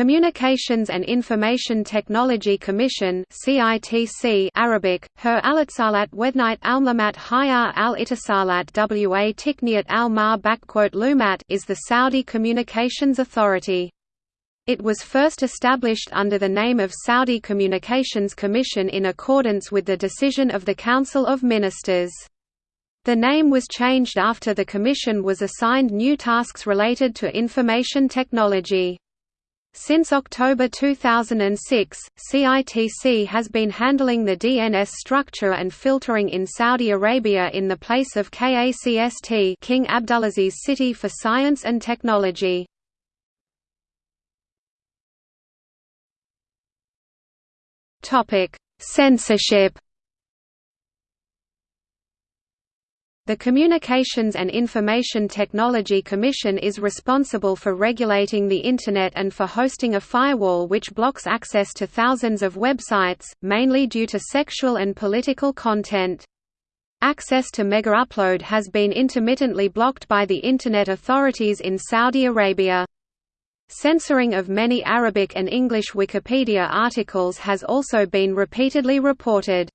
Communications and Information Technology Commission CITC Arabic, Her Alitsalat Wednight Almamat Hayar al Itisalat Wa Tikniat al Mar Lumat is the Saudi Communications Authority. It was first established under the name of Saudi Communications Commission in accordance with the decision of the Council of Ministers. The name was changed after the Commission was assigned new tasks related to information technology. Since October 2006, CITC has been handling the DNS structure and filtering in Saudi Arabia in the place of KACST King Abdulaziz City for Science and Technology. Censorship The Communications and Information Technology Commission is responsible for regulating the Internet and for hosting a firewall which blocks access to thousands of websites, mainly due to sexual and political content. Access to MegaUpload has been intermittently blocked by the Internet authorities in Saudi Arabia. Censoring of many Arabic and English Wikipedia articles has also been repeatedly reported.